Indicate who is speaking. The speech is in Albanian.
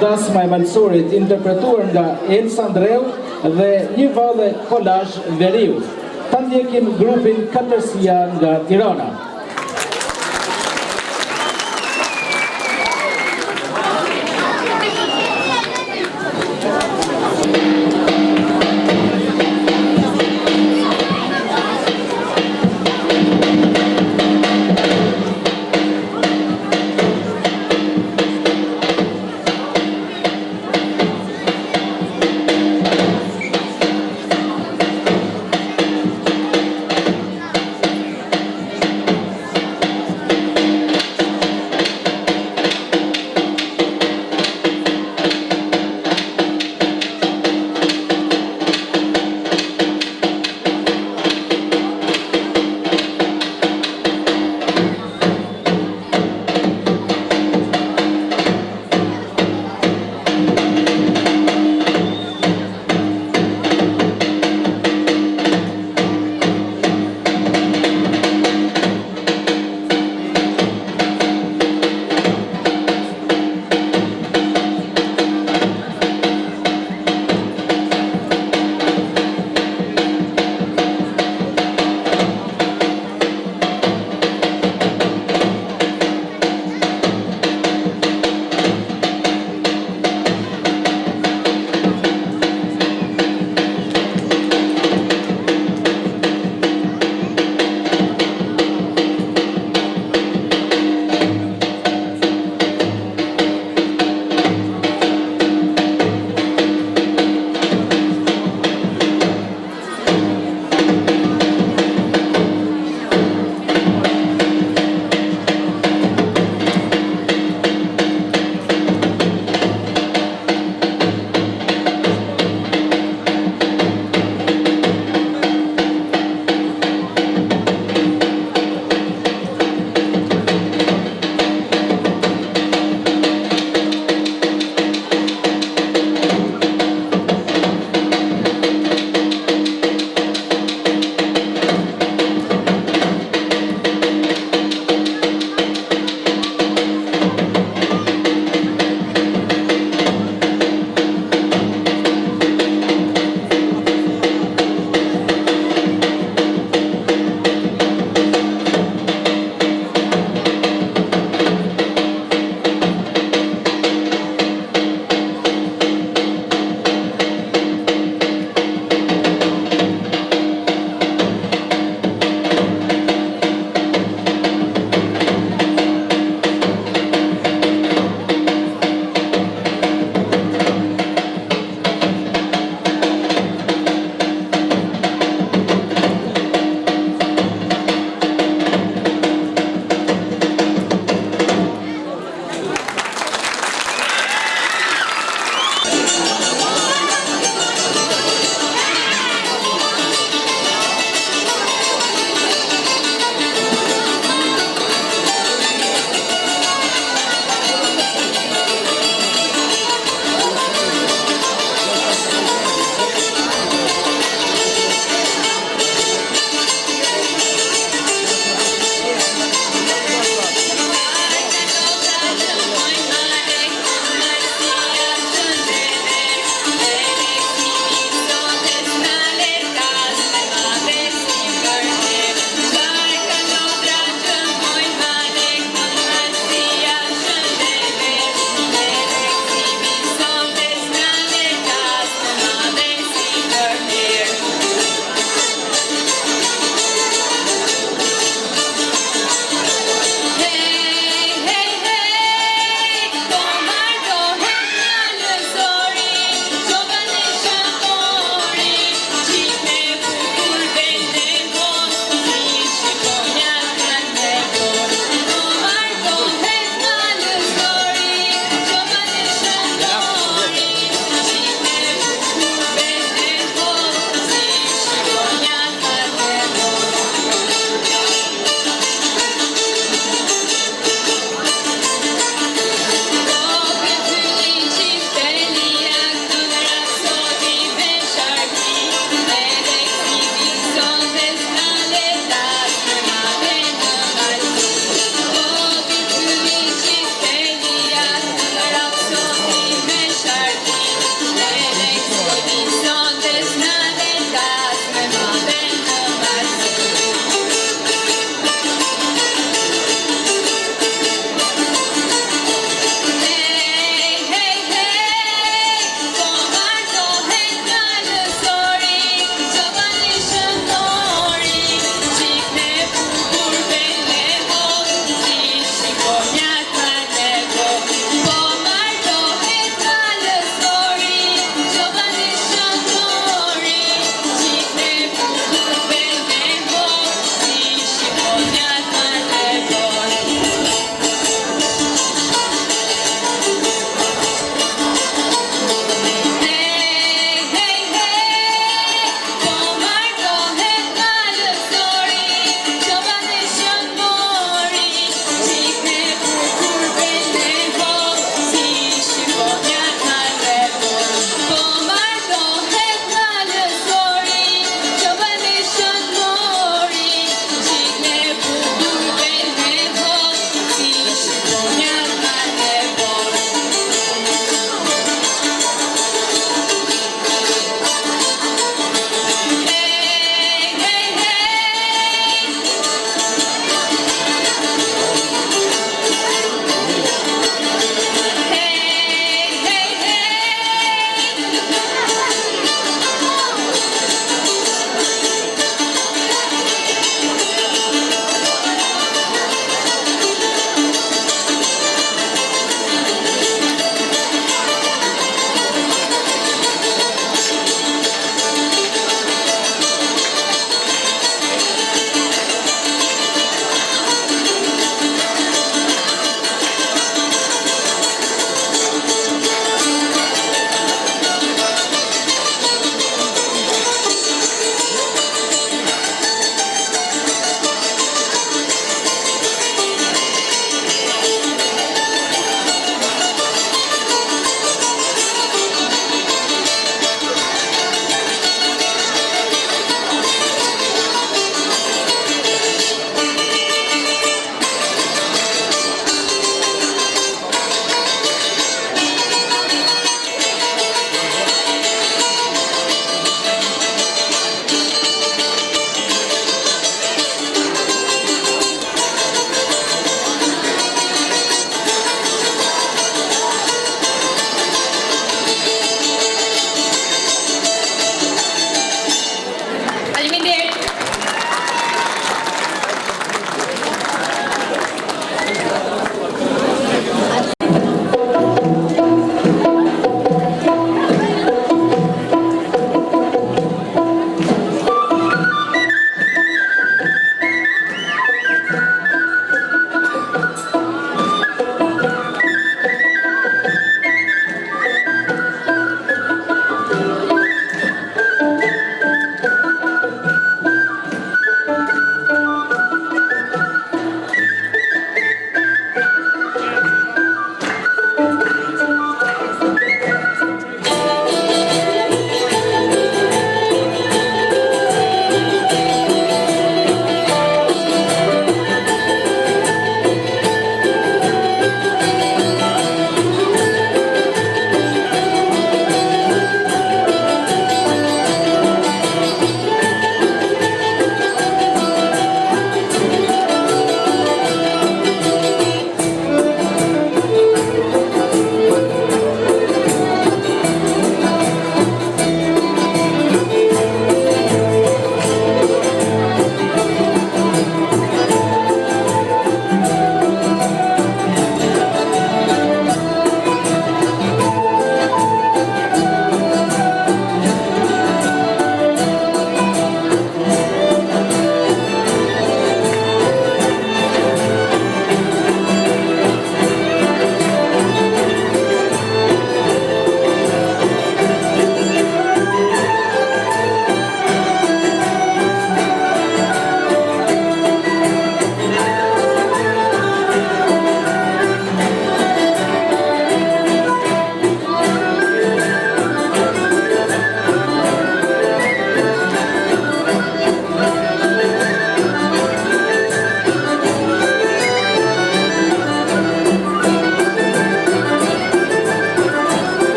Speaker 1: Dasma e Malsurit interpretuar nga Els Andreu dhe një vallë kolazh veriu. Tan kim grupin Katërsia nga Tirana.